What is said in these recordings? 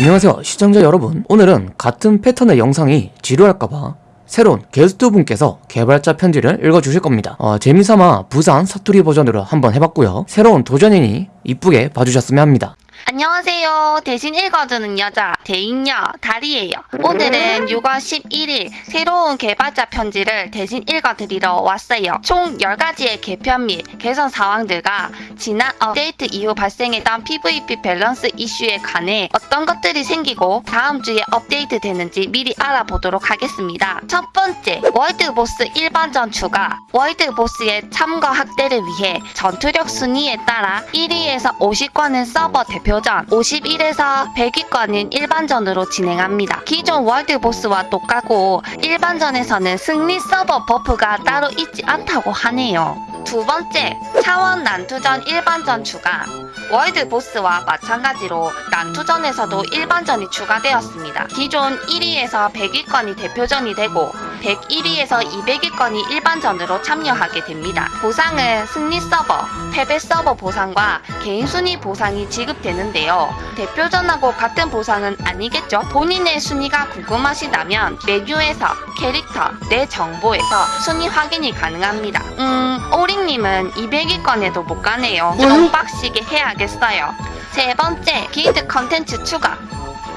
안녕하세요 시청자 여러분. 오늘은 같은 패턴의 영상이 지루할까봐 새로운 게스트분께서 개발자 편지를 읽어주실 겁니다. 어, 재미삼아 부산 사투리 버전으로 한번 해봤고요. 새로운 도전이니 이쁘게 봐주셨으면 합니다 안녕하세요. 대신 읽어주는 여자 대인녀 다리예요. 오늘은 6월 11일 새로운 개발자 편지를 대신 읽어드리러 왔어요. 총 10가지의 개편 및 개선 사항들과 지난 업데이트 이후 발생했던 PVP 밸런스 이슈에 관해 어떤 것들이 생기고 다음 주에 업데이트 되는지 미리 알아보도록 하겠습니다. 첫 번째, world boss 일반전 추가. world boss의 참가 확대를 위해 전투력 순위에 따라 1위에서 50권은 서버 대표 전, 51에서 100위권은 일반전으로 진행합니다. 기존 world boss와 똑같고 일반전에서는 승리 서버 buff가 따로 있지 않다고 하네요. 두 번째, 차원 난투전 일반전 추가. 월드보스와 마찬가지로 난투전에서도 일반전이 추가되었습니다. 기존 1위에서 100위권이 대표전이 되고 101위에서 200위권이 일반전으로 참여하게 됩니다. 보상은 승리 서버, 패배 서버 보상과 개인 순위 보상이 지급되는데요. 대표전하고 같은 보상은 아니겠죠? 본인의 순위가 궁금하시다면 메뉴에서 캐릭터, 내 정보에서 순위 확인이 가능합니다. 음, 오링님은 200위권에도 못 가네요. 좀 빡시게 해야겠어요. 세 번째, 길드 컨텐츠 추가.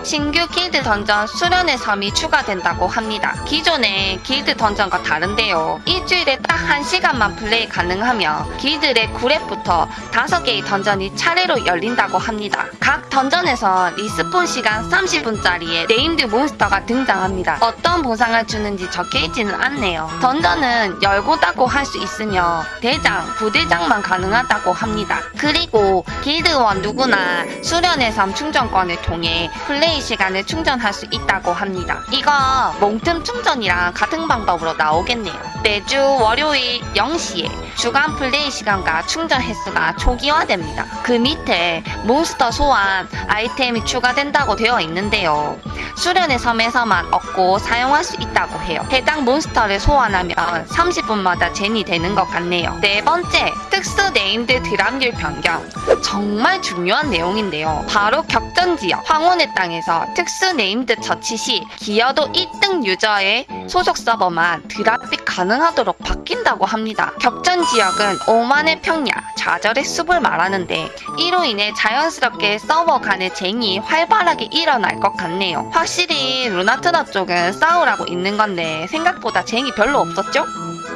신규 길드 던전 수련의 섬이 추가된다고 합니다. 기존의 길드 dungeon과 다른데요. 일주일에 딱 1시간만 플레이 가능하며 길드의 9렙부터 5개의 dungeon이 차례로 열린다고 합니다. 각 dungeon에서 respawn 시간 30분짜리의 named 몬스터가 등장합니다. 어떤 보상을 주는지 적혀있지는 않네요. dungeon은 열고 닫고 할 수 있으며 대장, 부대장만 가능하다고 합니다. 그리고 길드원 누구나 수련의 섬 충전권을 통해 플레이 시간을 충전할 수 있다고 합니다. 이거 몽틈 충전이랑 같은 방법으로 나오겠네요. 매주 월요일 0시에 주간 플레이 시간과 충전 횟수가 초기화됩니다. 그 밑에 몬스터 소환 아이템이 추가된다고 되어 있는데요. 수련의 섬에서만 얻고 사용할 수 있다고 해요. 해당 몬스터를 소환하면 30분마다 젠이 되는 것 같네요. 네 번째, 특수 named drop률 변경. 정말 중요한 내용인데요. 바로 격전 지역 황혼의 땅에서 특수 named 처치 시 기여도 1등 유저의 소속 서버만 drop이 가능하도록 바뀐다고 합니다. 격전 지역은 오만의 평야, 좌절의 숲을 말하는데 이로 인해 자연스럽게 서버 간의 쟁이 활발하게 일어날 것 같네요. 확실히 루나트나 쪽은 싸우라고 있는 건데 생각보다 쟁이 별로 없었죠?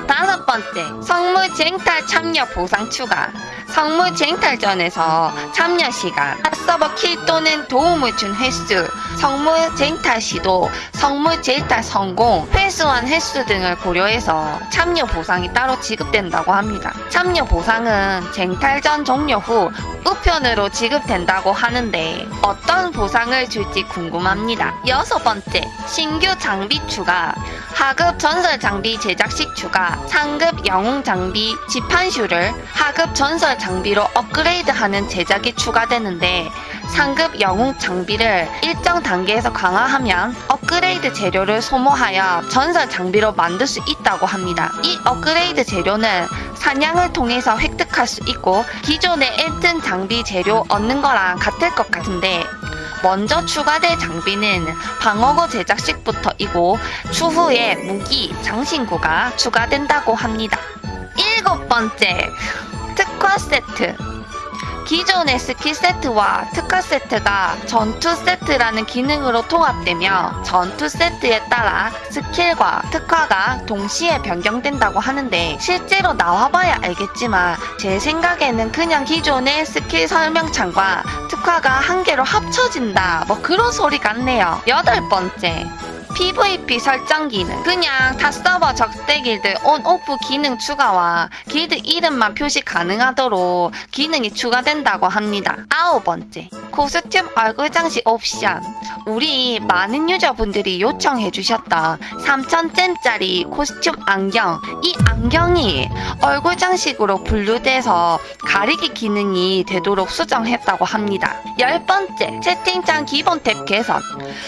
다섯 번째, 성물 쟁탈 참여 보상 추가. 성물 쟁탈전에서 참여 시간, 서버 킬 또는 도움을 준 횟수, 성물 쟁탈 시도, 성물 쟁탈 성공, 회수한 횟수 등을 고려해서 참여 보상이 따로 지급된다고 합니다. 참여 보상은 쟁탈전 종료 후 우편으로 지급된다고 하는데 어떤 보상을 줄지 궁금합니다. 여섯 번째, 신규 장비 추가. 하급 전설 장비 제작식 추가, 상급 영웅 장비 지판슈를 하급 전설 장비로 업그레이드하는 제작이 추가되는데 상급 영웅 장비를 일정 단계에서 강화하면 업그레이드 재료를 소모하여 전설 장비로 만들 수 있다고 합니다. 이 업그레이드 재료는 사냥을 통해서 획득할 수 있고 기존의 1등 장비 재료 얻는 거랑 같을 것 같은데 먼저 추가될 장비는 방어구 제작식부터이고 추후에 무기, 장신구가 추가된다고 합니다. 일곱 번째, 특화 세트. 기존의 스킬 세트와 특화 세트가 전투 세트라는 기능으로 통합되며 전투 세트에 따라 스킬과 특화가 동시에 변경된다고 하는데 실제로 나와봐야 알겠지만 제 생각에는 그냥 기존의 스킬 설명창과 특화가 한 개로 합쳐진다. 뭐 그런 소리 같네요. 여덟 번째 PVP 설정 기능 그냥 타 서버 적대 길드 온 오프 기능 추가와 길드 이름만 표시 가능하도록 기능이 추가된다고 합니다. 아홉 번째 코스튬 얼굴 장식 옵션 우리 많은 유저분들이 요청해 주셨던 3000잼짜리 코스튬 안경 이 안경이 얼굴 장식으로 분류돼서 가리기 기능이 되도록 수정했다고 합니다. 열 번째 채팅창 기본 탭 개선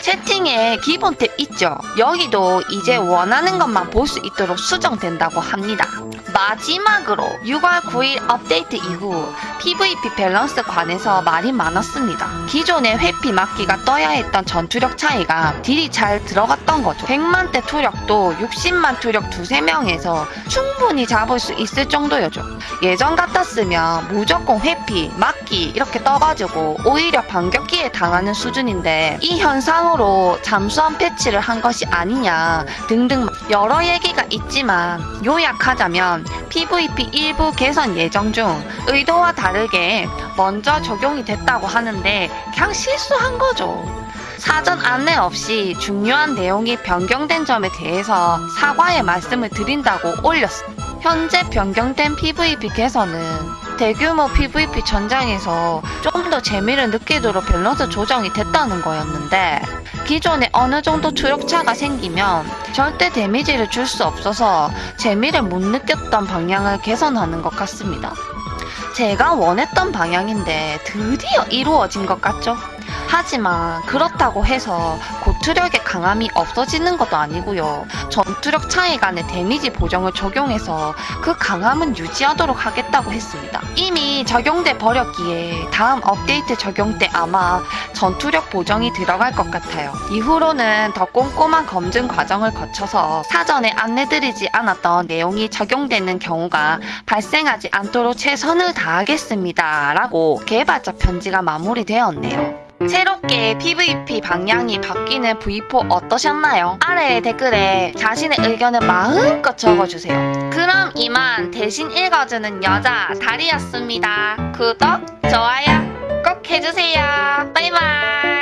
채팅에 기본 탭 있죠? 여기도 이제 원하는 것만 볼 수 있도록 수정된다고 합니다. 마지막으로 6월 9일 업데이트 이후 PVP 밸런스 관해서 말이 많았습니다. 기존의 회피 막기가 떠야 했던 전투력 차이가 딜이 잘 들어갔던 거죠. 100만대 투력도 60만 투력 두세 명에서 충분히 잡을 수 있을 정도였죠. 예전 같았으면 무조건 회피, 막기 이렇게 떠가지고 오히려 반격기에 당하는 수준인데 이 현상으로 잠수함 패치를 한 것이 아니냐 등등 여러 얘기가 있지만 요약하자면 PVP 일부 개선 예정 중 의도와 다르게 먼저 적용이 됐다고 하는데 그냥 실수한 거죠. 사전 안내 없이 중요한 내용이 변경된 점에 대해서 사과의 말씀을 드린다고 올렸습니다. 현재 변경된 PVP 개선은 대규모 PVP 전장에서 좀 더 재미를 느끼도록 밸런스 조정이 됐다는 거였는데 기존에 어느 정도 추력차가 생기면 절대 데미지를 줄 수 없어서 재미를 못 느꼈던 방향을 개선하는 것 같습니다. 제가 원했던 방향인데 드디어 이루어진 것 같죠? 하지만 그렇다고 해서 고투력의 강함이 없어지는 것도 아니고요. 전투력 차이 간의 데미지 보정을 적용해서 그 강함은 유지하도록 하겠다고 했습니다. 이미 적용돼 버렸기에 다음 업데이트 적용 때 아마 전투력 보정이 들어갈 것 같아요. 이후로는 더 꼼꼼한 검증 과정을 거쳐서 사전에 안내드리지 않았던 내용이 적용되는 경우가 발생하지 않도록 최선을 다하겠습니다. 라고 개발자 편지가 마무리되었네요. 새롭게 PVP 방향이 바뀌는 V4 어떠셨나요? 아래 댓글에 자신의 의견을 마음껏 적어주세요. 그럼 이만 대신 읽어주는 여자 다리였습니다. 구독, 좋아요 꼭 해주세요. 바이바이.